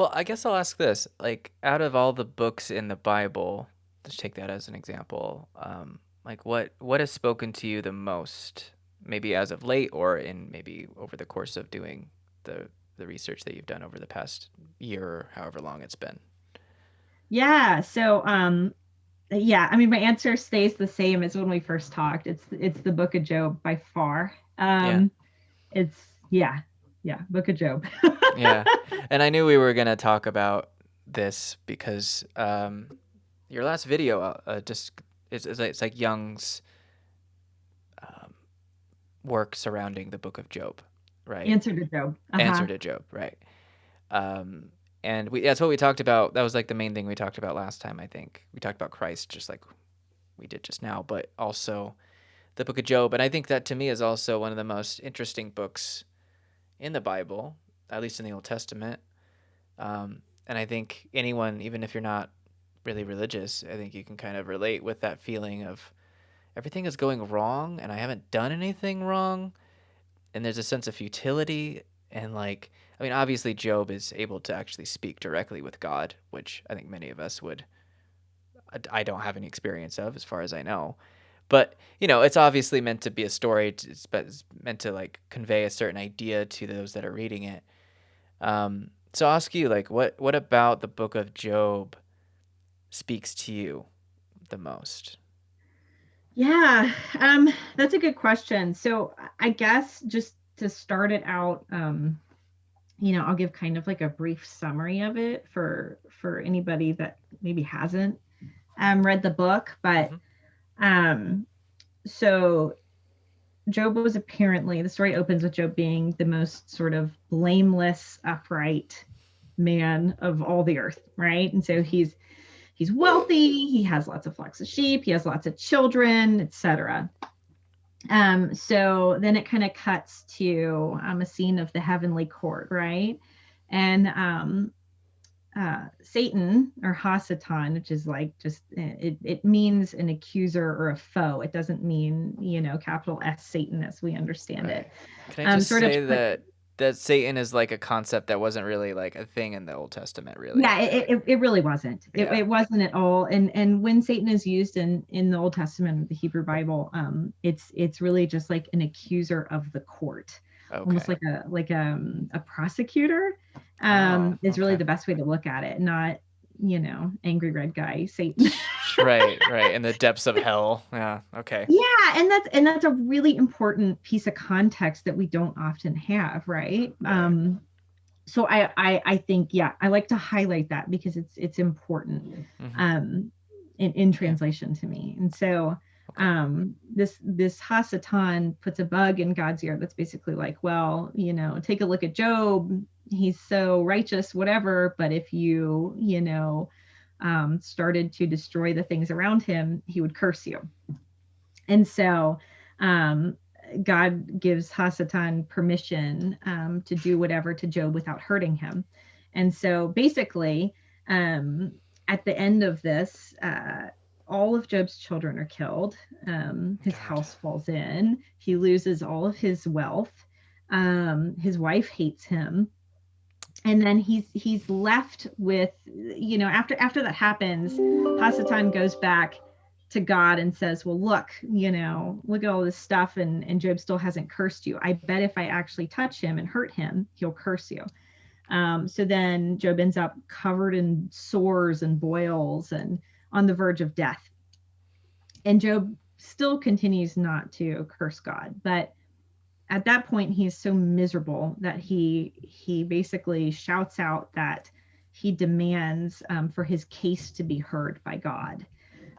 Well, I guess I'll ask this. Like, out of all the books in the Bible, let's take that as an example. Um, like, what what has spoken to you the most, maybe as of late, or in maybe over the course of doing the the research that you've done over the past year or however long it's been? Yeah. So, um, yeah, I mean, my answer stays the same as when we first talked. It's it's the Book of Job by far. Yeah. Um, it's yeah, yeah, Book of Job. Yeah. And I knew we were gonna talk about this because um, your last video uh, uh, just is it's, like- it's like Jung's um, work surrounding the Book of Job, right? Answer to Job. Uh-huh. Answer to Job, right? Um, and we that's what we talked about. That was like the main thing we talked about last time. I think we talked about Christ, just like we did just now, but also the Book of Job. And I think that to me is also one of the most interesting books in the Bible, at least in the Old Testament. Um, and I think anyone, even if you're not really religious, I think you can kind of relate with that feeling of everything is going wrong and I haven't done anything wrong. And there's a sense of futility. And like, I mean, obviously, Job is able to actually speak directly with God, which I think many of us would. I don't have any experience of, as far as I know. But you know, it's obviously meant to be a story. It's meant to like convey a certain idea to those that are reading it. Um, so I'll ask you, like, what what about the Book of Job speaks to you the most? Yeah, um, that's a good question. So I guess just to start it out, um, you know, I'll give kind of like a brief summary of it for for anybody that maybe hasn't um, read the book. But Mhm. um, so Job was apparently the story opens with Job being the most sort of blameless, upright man of all the earth, right? And so he's he's wealthy, he has lots of flocks of sheep, he has lots of children, etc. Um, so then it kind of cuts to um, a scene of the heavenly court, right? And um, uh, Satan or Hasatan, which is like just eh, it, it means an accuser or a foe. It doesn't mean you know capital S Satan as we understand Right. it. Can I Um, just sort say that that Satan is like a concept that wasn't really like a thing in the Old Testament, really? yeah it, it, it really wasn't it, Yeah. it wasn't at all and and when satan is used in in the old testament the hebrew bible um it's it's really just like an accuser of the court Okay. almost like a like um, a prosecutor um Oh, is really okay. the best way to look at it not you know angry red guy satan right, right. In the depths of hell. Yeah. Okay. yeah and that's and that's a really important piece of context that we don't often have right, Right. um so I, I i think yeah i like to highlight that because it's it's important Mhm. um in, in translation to me and so um this this hasatan puts a bug in god's ear that's basically like well you know take a look at job he's so righteous whatever but if you you know um started to destroy the things around him he would curse you and so um god gives hasatan permission um to do whatever to job without hurting him and so basically um at the end of this uh all of Job's children are killed. Um, his God. house falls in. He loses all of his wealth. Um, his wife hates him, and then he's he's left with you know after after that happens, Hasatan goes back to God and says, "Well, look, you know, look at all this stuff, and and Job still hasn't cursed you. I bet if I actually touch him and hurt him, he'll curse you." Um, so then Job ends up covered in sores and boils and on the verge of death. And Job still continues not to curse God, but at that point he is so miserable that he he basically shouts out that he demands um, for his case to be heard by God,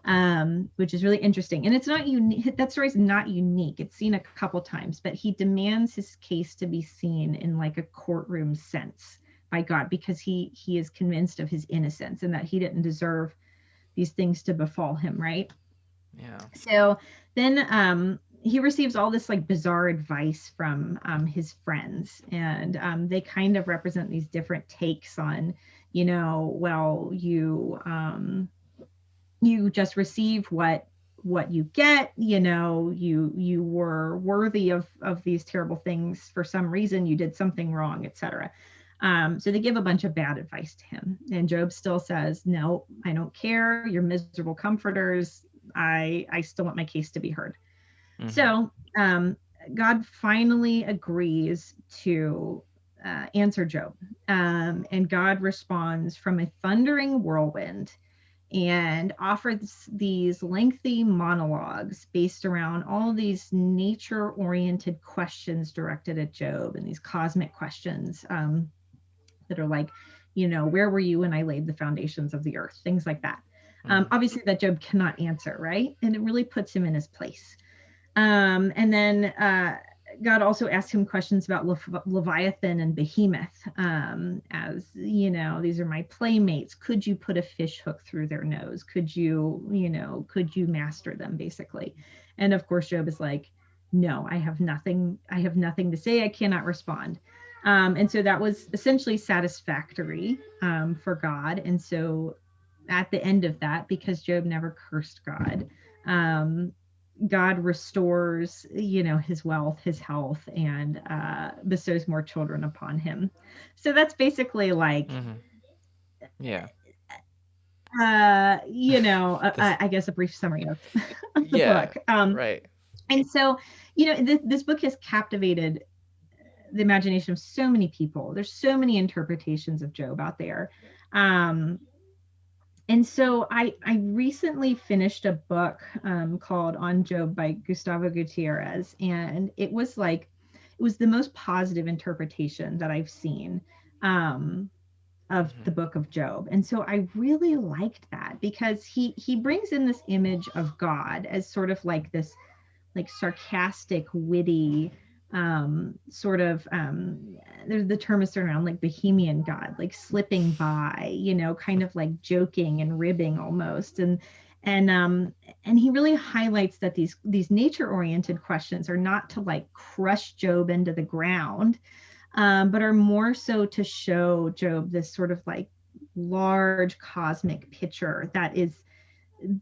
um, which is really interesting. And it's not unique. That story is not unique. It's seen a couple times, but he demands his case to be seen in like a courtroom sense by God because he he is convinced of his innocence and that he didn't deserve these things to befall him, right? Yeah. So then um, he receives all this like bizarre advice from um, his friends, and um, they kind of represent these different takes on, you know, well, you um, you just receive what what you get you know you you were worthy of of these terrible things for some reason you did something wrong etc Um, so they give a bunch of bad advice to him. And Job still says, No, I don't care. You're miserable comforters. I, I still want my case to be heard. Mm-hmm. So um, God finally agrees to uh, answer Job. Um, and God responds from a thundering whirlwind and offers these lengthy monologues based around all these nature oriented questions directed at Job and these cosmic questions um, that are like, you know, where were you when I laid the foundations of the earth? Things like that. Um, mm-hmm. obviously, that Job cannot answer, right? And it really puts him in his place. Um, and then uh, God also asked him questions about Le- Leviathan and Behemoth, um, as you know, these are my playmates. Could you put a fish hook through their nose? Could you, you know, could you master them, basically? And of course, Job is like, no, I have nothing. I have nothing to say. I cannot respond. Um, and so that was essentially satisfactory um, for God. And so at the end of that, because Job never cursed God, um, God restores, you know, his wealth, his health, and uh, bestows more children upon him. So that's basically like, mm-hmm. yeah, uh, you know, I guess a brief summary of, of the yeah, book. Um, right. And so, you know, this, this book has captivated the imagination of so many people. There's so many interpretations of Job out there. Um, and so I, I recently finished a book um, called On Job by Gustavo Gutierrez, and it was like it was the most positive interpretation that I've seen um, of mm-hmm. the book of Job. And so I really liked that because he he brings in this image of God as sort of like this like sarcastic, witty, um, sort of um, there's the term is thrown around like bohemian god, like slipping by, you know, kind of like joking and ribbing almost. And and um and he really highlights that these these nature oriented questions are not to like crush job into the ground um, but are more so to show job this sort of like large cosmic picture that is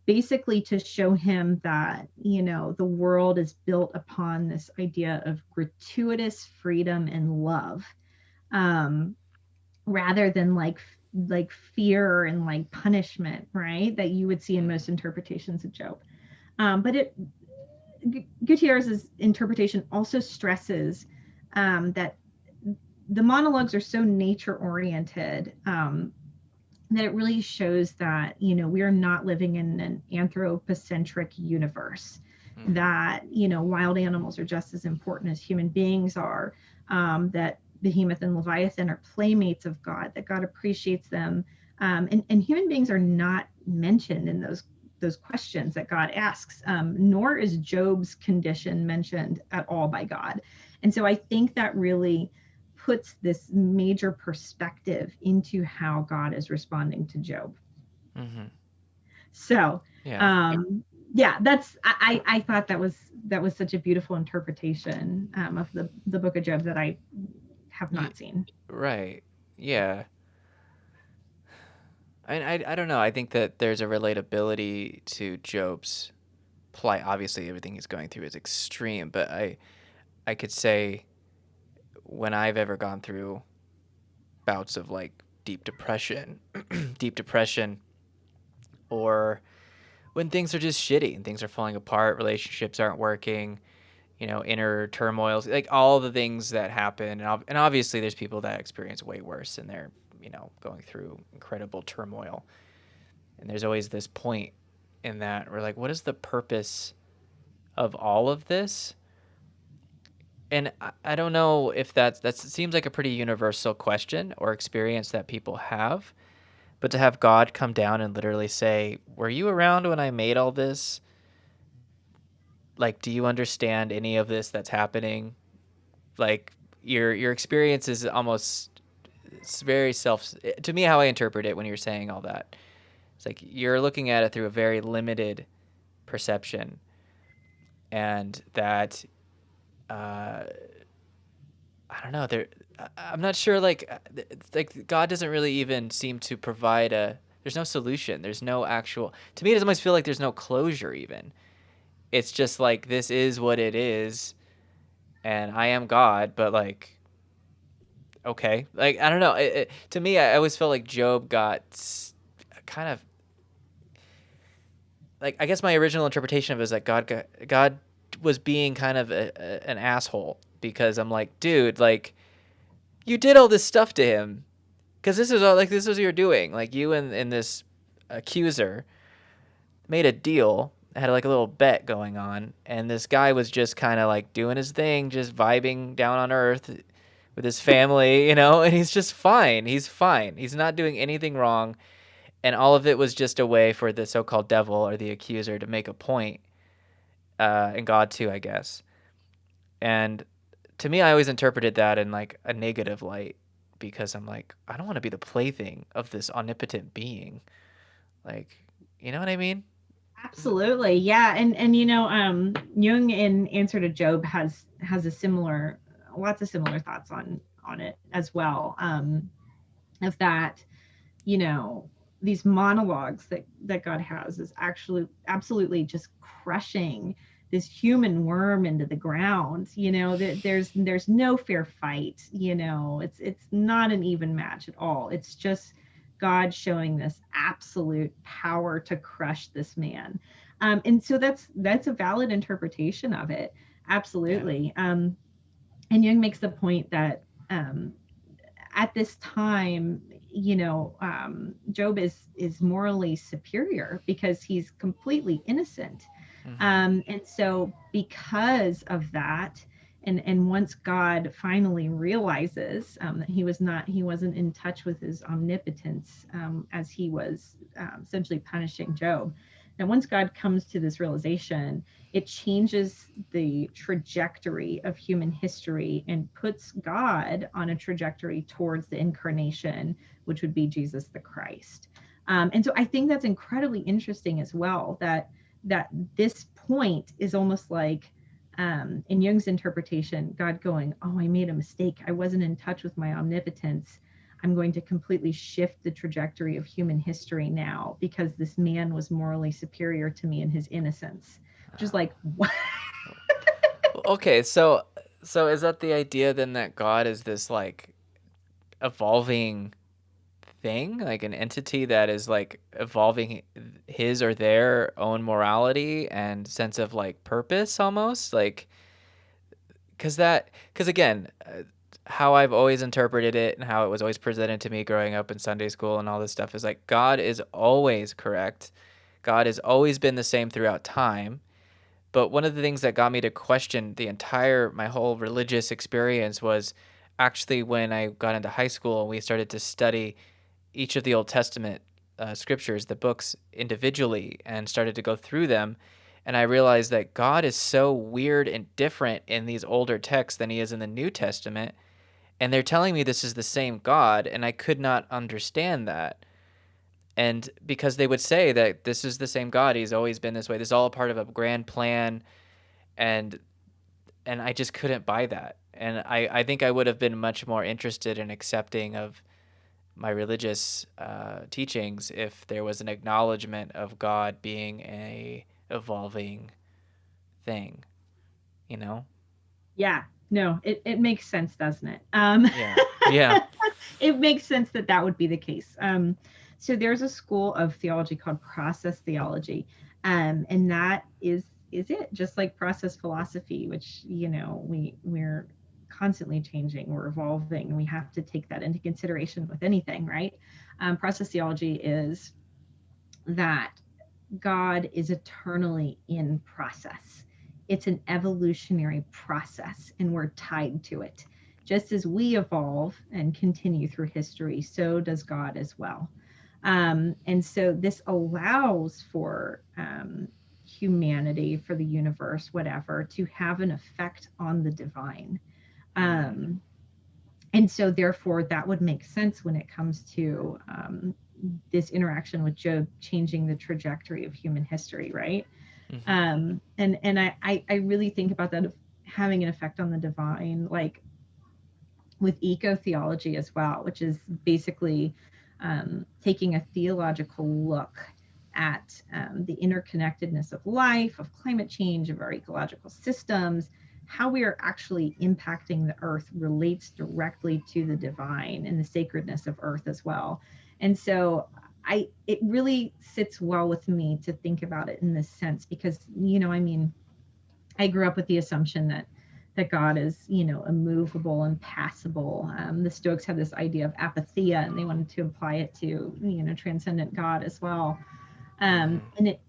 basically to show him that you know the world is built upon this idea of gratuitous freedom and love um rather than like like fear and like punishment right that you would see in most interpretations of job. Um but it gutierrez's interpretation also stresses um that the monologues are so nature oriented um that it really shows that you know we are not living in an anthropocentric universe. Mm. that you know wild animals are just as important as human beings are um, that behemoth and leviathan are playmates of god that god appreciates them. Um, and, and human beings are not mentioned in those those questions that god asks um, nor is job's condition mentioned at all by god. And so i think that really puts this major perspective into how God is responding to Job. Mm-hmm. So, yeah. Um, yeah, that's I, I thought that was that was such a beautiful interpretation um, of the the Book of Job that I have not seen. Right. Yeah. I, I, I don't know. I think that there's a relatability to Job's plight. Obviously, everything he's going through is extreme, but I I could say when I've ever gone through bouts of like deep depression, deep depression, or when things are just shitty and things are falling apart, relationships aren't working, you know, inner turmoils, like all the things that happen. And, and obviously, there's people that experience way worse and they're, you know, going through incredible turmoil. And there's always this point in that we're like, what is the purpose of all of this? And I, don't know if that's that seems like a pretty universal question or experience that people have but to have god come down and literally say were you around when i made all this? Like do you understand any of this that's happening? Like your your experience is almost it's very self to me how i interpret it when you're saying all that. It's like you're looking at it through a very limited perception and that uh, I don't know. There, I'm not sure. Like, uh, like God doesn't really even seem to provide a. There's no solution. There's no actual. To me, it almost feel like there's no closure. Even, it's just like this is what it is, and I am God. But like, okay. Like I don't know. It, it, to me, I always felt like Job got kind of like I guess my original interpretation of it is that God God was being kind of a, a, an asshole because I'm like, dude, like you did all this stuff to him because this is all like this is what you're doing. Like you and, and this accuser made a deal, had like a little bet going on, and this guy was just kind of like doing his thing, just vibing down on earth with his family, you know, and he's just fine. He's fine. He's not doing anything wrong. And all of it was just a way for the so called devil or the accuser to make a point, uh, and God too, I guess. And to me, I always interpreted that in like a negative light because I'm like, I don't want to be the plaything of this omnipotent being. Like, you know what I mean? Absolutely. Yeah. And and you know, um Jung in Answer to Job has has a similar lots of similar thoughts on on it as well. Um of that, you know, these monologues that that God has is actually absolutely just crushing this human worm into the ground you know that there's there's no fair fight you know it's it's not an even match at all. It's just god showing this absolute power to crush this man. Um, and so that's that's a valid interpretation of it. Absolutely. Yeah. um, and jung makes the point that um, at this time you know um, job is is morally superior because he's completely innocent Mm-hmm. Um, and so because of that, and and once God finally realizes um, that he was not he wasn't in touch with his omnipotence um, as he was um, essentially punishing Job. And once God comes to this realization, it changes the trajectory of human history and puts God on a trajectory towards the incarnation, which would be Jesus the Christ. Um, and so I think that's incredibly interesting as well. That that this point is almost like um, in Jung's interpretation, God going, Oh, I made a mistake. I wasn't in touch with my omnipotence. I'm going to completely shift the trajectory of human history now because this man was morally superior to me in his innocence. Just like, what? okay, so so is that the idea then that God is this like evolving thing, like an entity that is like evolving his or their own morality and sense of like purpose almost like cuz that cuz again uh, how I've always interpreted it and how it was always presented to me growing up in Sunday school and all this stuff is like God is always correct. God has always been the same throughout time. But one of the things that got me to question the entire my whole religious experience was actually when I got into high school and we started to study each of the Old Testament uh, scriptures, the books individually, and started to go through them. And I realized that God is so weird and different in these older texts than he is in the New Testament. And they're telling me this is the same God, and I could not understand that. And because they would say that this is the same God, he's always been this way. This is all a part of a grand plan. And and I just couldn't buy that. And I, I think I would have been much more interested in accepting of my religious uh, teachings if there was an acknowledgement of God being a evolving thing, you know? Yeah, no, it, it makes sense, doesn't it? Um, yeah, yeah. it makes sense that that would be the case. Um, so there's a school of theology called process theology, um, and that is is it. Just like process philosophy, which you know we we're constantly changing, we're evolving, we have to take that into consideration with anything, right? Um, process theology is that God is eternally in process. It's an evolutionary process, and we're tied to it. Just as we evolve and continue through history, so does God as well. Um, and so this allows for um, humanity, for the universe, whatever, to have an effect on the divine. Um, and so, therefore, that would make sense when it comes to um, this interaction with Job changing the trajectory of human history, right? Mm-hmm. Um, and and I, I I really think about that having an effect on the divine, like with eco theology as well, which is basically um, taking a theological look at um, the interconnectedness of life, of climate change, of our ecological systems, how we are actually impacting the earth relates directly to the divine and the sacredness of earth as well. And so I it really sits well with me to think about it in this sense because you know, I mean, I grew up with the assumption that that God is, you know, immovable and passible. Um, the Stoics have this idea of apatheia, and they wanted to apply it to, you know, transcendent God as well. Um, and it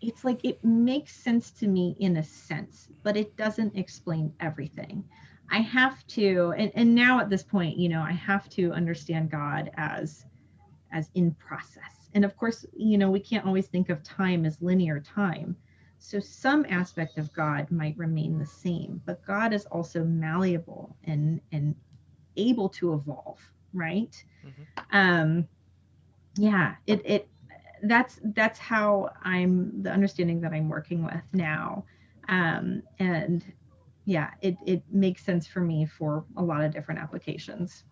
it's like it makes sense to me in a sense, but it doesn't explain everything. I have to, and, and now at this point, you know, I have to understand God as as in process. And of course, you know, we can't always think of time as linear time. So some aspect of God might remain the same, but God is also malleable and and able to evolve, right? Mm-hmm. Um yeah, it it that's that's how I'm the understanding that I'm working with now. Um, and yeah, it, it makes sense for me for a lot of different applications.